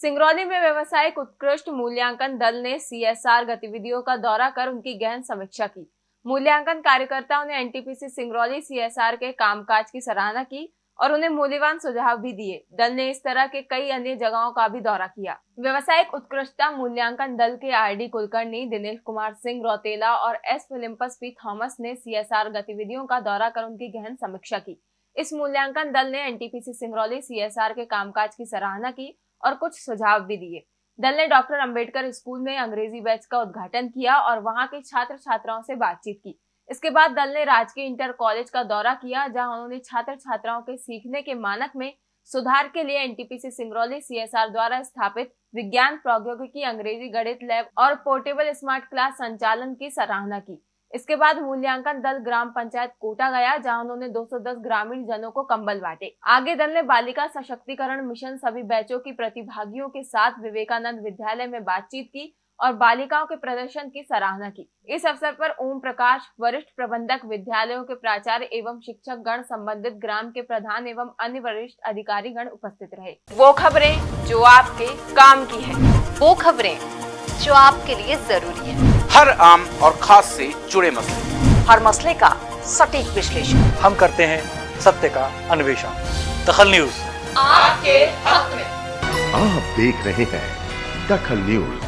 सिंगरौली में व्यवसायिक उत्कृष्ट मूल्यांकन दल ने सीएसआर गतिविधियों का दौरा कर उनकी गहन समीक्षा की। मूल्यांकन कार्यकर्ताओं ने एनटीपीसी सिंगरौली सीएसआर के कामकाज की सराहना की और उन्हें मूल्यवान सुझाव भी दिए। दल ने इस तरह के कई अन्य जगहों का भी दौरा किया। व्यवसायिक उत्कृष्टता मूल्यांकन दल के आरडी कुलकर्णी, दिनेश कुमार सिंह रौतेला और एस फिलिम्पस पी थॉमस ने सीएसआर गतिविधियों का दौरा कर उनकी गहन समीक्षा की। इस मूल्यांकन दल ने एनटीपीसी सिंगरौली सीएसआर के कामकाज की सराहना की और कुछ सुझाव भी दिए। दल ने डॉक्टर अंबेडकर स्कूल में अंग्रेज़ी बैच का उद्घाटन किया और वहाँ के छात्र छात्राओं से बातचीत की। इसके बाद दल ने राजकीय इंटर कॉलेज का दौरा किया, जहाँ उन्होंने छात्र छात्राओं के सीखने के मानक में सुधार के लिए एनटीपीसी सिंगरौली सीएसआर द्वारा स्थापित विज्ञान प्रौद्योगिकी अंग्रेज़ी गणित लैब और पोर्टेबल स्मार्ट क्लास संचालन की सराहना की। इसके बाद मूल्यांकन दल ग्राम पंचायत कोटा गया जहाँ उन्होंने 210 ग्रामीण जनों को कंबल बांटे। आगे दल ने बालिका सशक्तिकरण मिशन सभी बैचों की प्रतिभागियों के साथ विवेकानंद विद्यालय में बातचीत की और बालिकाओं के प्रदर्शन की सराहना की। इस अवसर पर ओम प्रकाश वरिष्ठ प्रबंधक विद्यालयों के प्राचार्य एवं शिक्षक गण संबंधित ग्राम के प्रधान एवं अन्य वरिष्ठ अधिकारी गण उपस्थित रहे। वो खबरें जो आपके काम की है। वो खबरें जो आपके लिए ज़रूरी है। हर आम और खास से जुड़े मसले। हर मसले का सटीक विश्लेषण। हम करते हैं सत्य का अन्वेषण। दखल न्यूज़। आपके हक में। आप देख रहे हैं दखल न्यूज़।